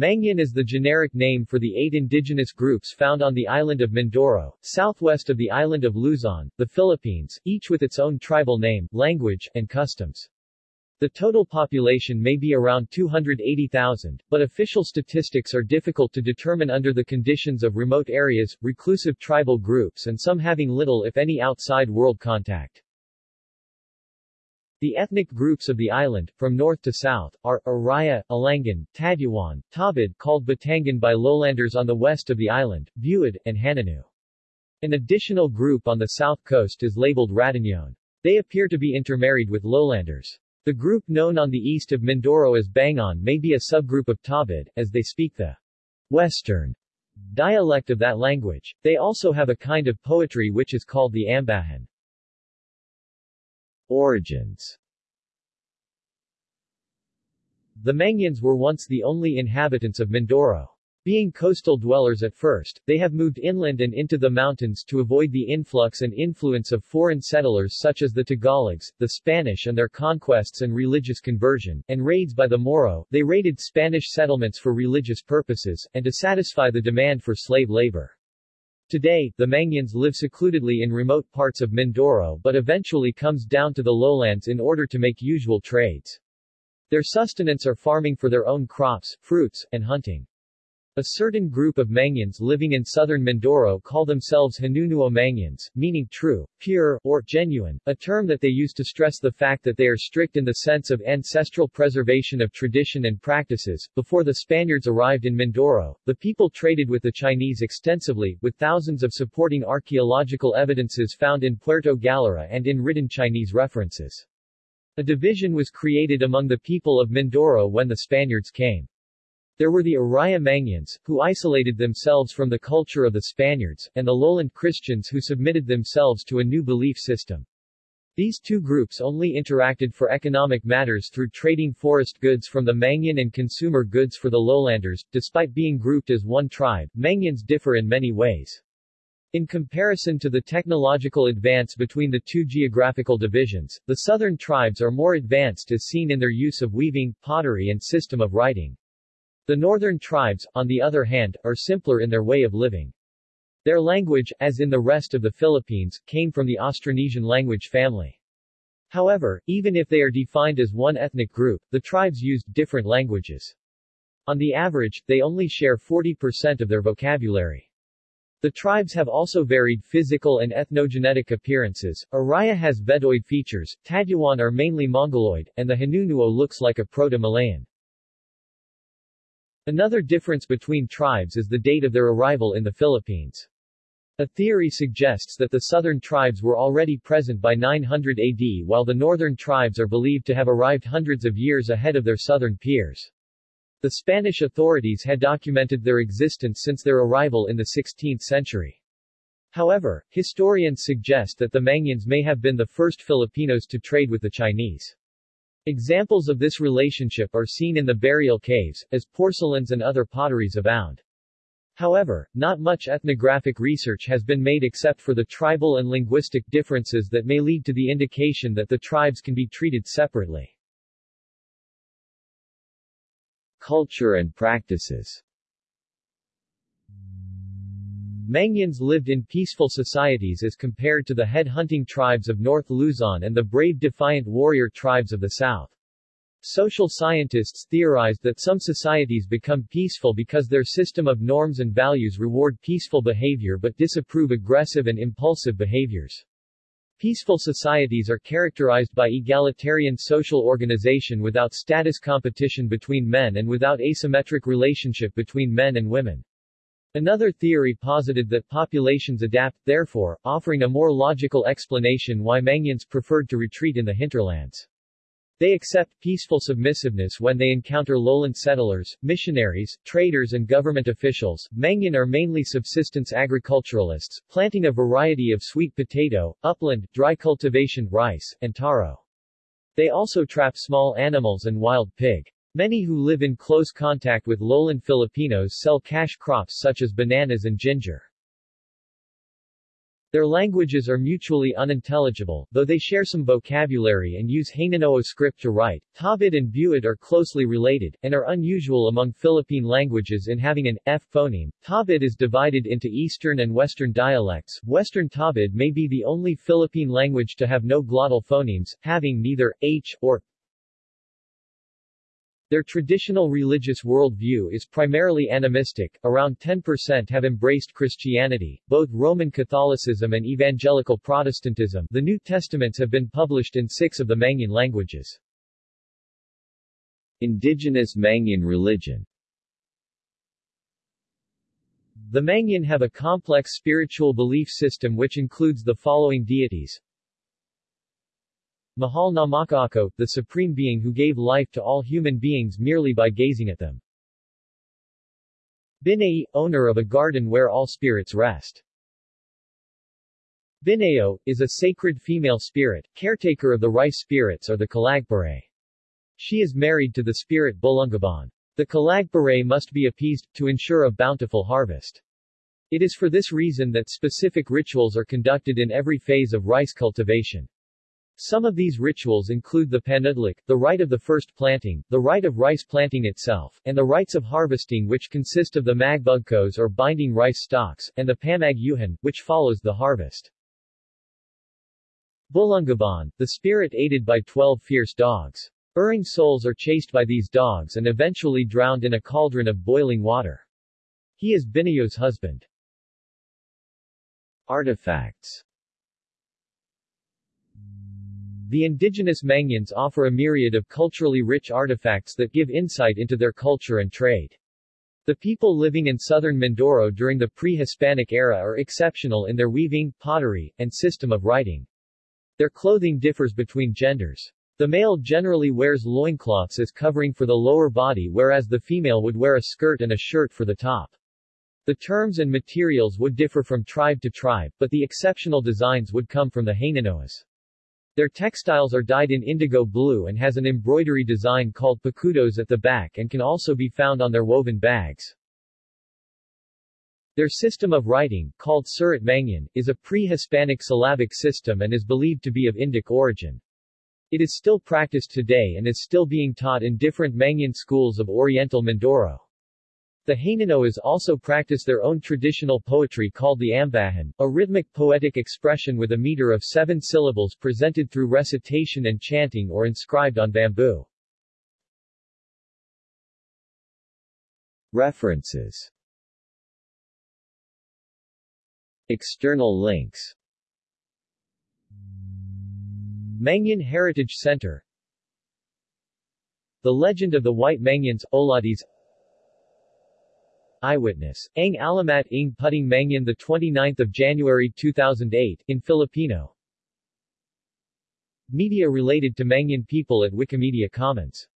Mangyan is the generic name for the eight indigenous groups found on the island of Mindoro, southwest of the island of Luzon, the Philippines, each with its own tribal name, language, and customs. The total population may be around 280,000, but official statistics are difficult to determine under the conditions of remote areas, reclusive tribal groups and some having little if any outside world contact. The ethnic groups of the island, from north to south, are Iraya, Alangan, Tadyawan, Tawbuid called Batangan by lowlanders on the west of the island, Buhid, and Hanunoo. An additional group on the south coast is labeled Ratagnon. They appear to be intermarried with lowlanders. The group known on the east of Mindoro as Bangon may be a subgroup of Tawbuid, as they speak the Western dialect of that language. They also have a kind of poetry which is called the Ambahan. Origins The Mangyans were once the only inhabitants of Mindoro. Being coastal dwellers at first, they have moved inland and into the mountains to avoid the influx and influence of foreign settlers such as the Tagalogs, the Spanish and their conquests and religious conversion, and raids by the Moro. They raided Spanish settlements for religious purposes, and to satisfy the demand for slave labor. Today, the Mangyans live secludedly in remote parts of Mindoro but eventually comes down to the lowlands in order to make usual trades. Their sustenance are farming for their own crops, fruits, and hunting. A certain group of Mangyans living in southern Mindoro call themselves Hanunuo Mangyans, meaning true, pure, or genuine, a term that they use to stress the fact that they are strict in the sense of ancestral preservation of tradition and practices. Before the Spaniards arrived in Mindoro, the people traded with the Chinese extensively, with thousands of supporting archaeological evidences found in Puerto Galera and in written Chinese references. A division was created among the people of Mindoro when the Spaniards came. There were the Iraya who isolated themselves from the culture of the Spaniards, and the lowland Christians who submitted themselves to a new belief system. These two groups only interacted for economic matters through trading forest goods from the Mangyan and consumer goods for the lowlanders. Despite being grouped as one tribe, Mangyans differ in many ways. In comparison to the technological advance between the two geographical divisions, the southern tribes are more advanced as seen in their use of weaving, pottery and system of writing. The northern tribes, on the other hand, are simpler in their way of living. Their language, as in the rest of the Philippines, came from the Austronesian language family. However, even if they are defined as one ethnic group, the tribes used different languages. On the average, they only share 40% of their vocabulary. The tribes have also varied physical and ethnogenetic appearances. Iraya has Veddoid features, Tadyawan are mainly Mongoloid, and the Hanunuo looks like a Proto-Malayan. Another difference between tribes is the date of their arrival in the Philippines. A theory suggests that the southern tribes were already present by 900 AD while the northern tribes are believed to have arrived hundreds of years ahead of their southern peers. The Spanish authorities had documented their existence since their arrival in the 16th century. However, historians suggest that the Mangyans may have been the first Filipinos to trade with the Chinese. Examples of this relationship are seen in the burial caves, as porcelains and other potteries abound. However, not much ethnographic research has been made except for the tribal and linguistic differences that may lead to the indication that the tribes can be treated separately. Culture and practices Mangyans lived in peaceful societies as compared to the head-hunting tribes of North Luzon and the brave defiant warrior tribes of the South. Social scientists theorized that some societies become peaceful because their system of norms and values reward peaceful behavior but disapprove aggressive and impulsive behaviors. Peaceful societies are characterized by egalitarian social organization without status competition between men and without asymmetric relationship between men and women. Another theory posited that populations adapt, therefore, offering a more logical explanation why Mangyans preferred to retreat in the hinterlands. They accept peaceful submissiveness when they encounter lowland settlers, missionaries, traders and government officials. Mangyan are mainly subsistence agriculturalists, planting a variety of sweet potato, upland, dry cultivation, rice, and taro. They also trap small animals and wild pig. Many who live in close contact with lowland Filipinos sell cash crops such as bananas and ginger. Their languages are mutually unintelligible, though they share some vocabulary and use Hanunoo script to write. Tawbuid and Buhid are closely related, and are unusual among Philippine languages in having an F phoneme. Tawbuid is divided into Eastern and Western dialects. Western Tawbuid may be the only Philippine language to have no glottal phonemes, having neither H or their traditional religious worldview is primarily animistic, around 10% have embraced Christianity, both Roman Catholicism and Evangelical Protestantism the New Testaments have been published in six of the Mangyan languages. Indigenous Mangyan religion. The Mangyan have a complex spiritual belief system which includes the following deities Mahal na Makaako, the Supreme Being who gave life to all human beings merely by gazing at them. Binay, owner of a garden where all spirits rest. Binayo, is a sacred female spirit, caretaker of the rice spirits or the Kalagpare. She is married to the spirit Bulungaban. The Kalagpare must be appeased, to ensure a bountiful harvest. It is for this reason that specific rituals are conducted in every phase of rice cultivation. Some of these rituals include the panudlik, the rite of the first planting, the rite of rice planting itself, and the rites of harvesting which consist of the magbugkos or binding rice stalks, and the pamagyuhan, which follows the harvest. Bulungaban, the spirit aided by twelve fierce dogs. Erring souls are chased by these dogs and eventually drowned in a cauldron of boiling water. He is Binayo's husband. Artifacts the indigenous Mangyans offer a myriad of culturally rich artifacts that give insight into their culture and trade. The people living in southern Mindoro during the pre-Hispanic era are exceptional in their weaving, pottery, and system of writing. Their clothing differs between genders. The male generally wears loincloths as covering for the lower body whereas the female would wear a skirt and a shirt for the top. The terms and materials would differ from tribe to tribe, but the exceptional designs would come from the Hanunoos. Their textiles are dyed in indigo blue and has an embroidery design called pakudos at the back and can also be found on their woven bags. Their system of writing, called Surat Mangyan, is a pre-Hispanic syllabic system and is believed to be of Indic origin. It is still practiced today and is still being taught in different Mangyan schools of Oriental Mindoro. The Hanunoos also practice their own traditional poetry called the Ambahan, a rhythmic poetic expression with a meter of seven syllables presented through recitation and chanting or inscribed on bamboo. References. External links. Mangyan Heritage Center. The Legend of the White Mangyans, Olatis Eyewitness. Ang Alamat ng Puting Mangyan 29 January 2008, in Filipino. Media related to Mangyan people at Wikimedia Commons